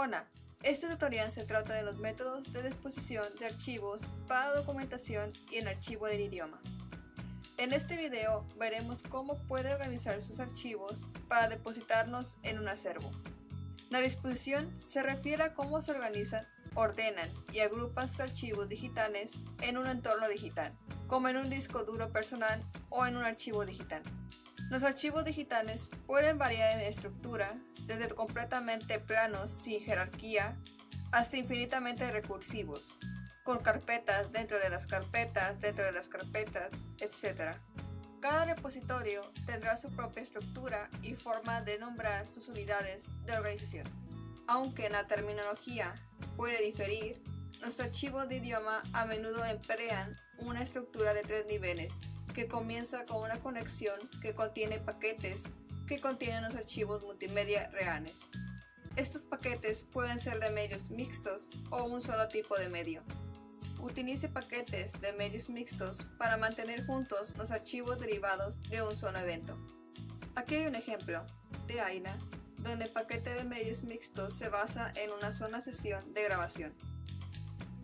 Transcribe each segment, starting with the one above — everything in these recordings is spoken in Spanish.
Hola, este tutorial se trata de los métodos de disposición de archivos para documentación y en archivo del idioma. En este video veremos cómo puede organizar sus archivos para depositarnos en un acervo. La disposición se refiere a cómo se organizan, ordenan y agrupan sus archivos digitales en un entorno digital, como en un disco duro personal o en un archivo digital. Los archivos digitales pueden variar en estructura, desde completamente planos sin jerarquía hasta infinitamente recursivos, con carpetas dentro de las carpetas, dentro de las carpetas, etc. Cada repositorio tendrá su propia estructura y forma de nombrar sus unidades de organización. Aunque la terminología puede diferir, los archivos de idioma a menudo emplean una estructura de tres niveles que comienza con una conexión que contiene paquetes que contienen los archivos multimedia reales. Estos paquetes pueden ser de medios mixtos o un solo tipo de medio. Utilice paquetes de medios mixtos para mantener juntos los archivos derivados de un solo evento. Aquí hay un ejemplo de AINA, donde el paquete de medios mixtos se basa en una sola sesión de grabación.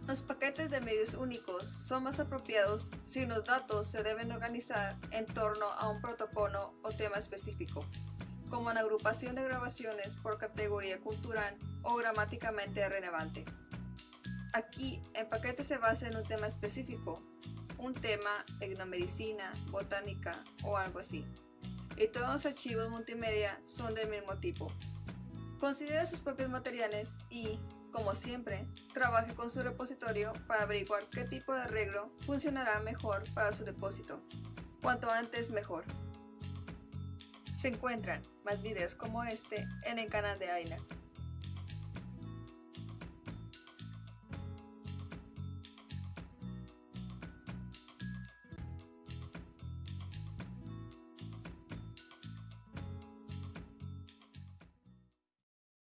Los paquetes de medios únicos son más apropiados si los datos se deben organizar en torno a un protocolo o tema específico, como la agrupación de grabaciones por categoría cultural o gramáticamente relevante. Aquí, el paquete se basa en un tema específico, un tema, tecnomedicina, botánica o algo así, y todos los archivos multimedia son del mismo tipo. Considere sus propios materiales y, como siempre, trabaje con su repositorio para averiguar qué tipo de arreglo funcionará mejor para su depósito. Cuanto antes mejor. Se encuentran más videos como este en el canal de AINA.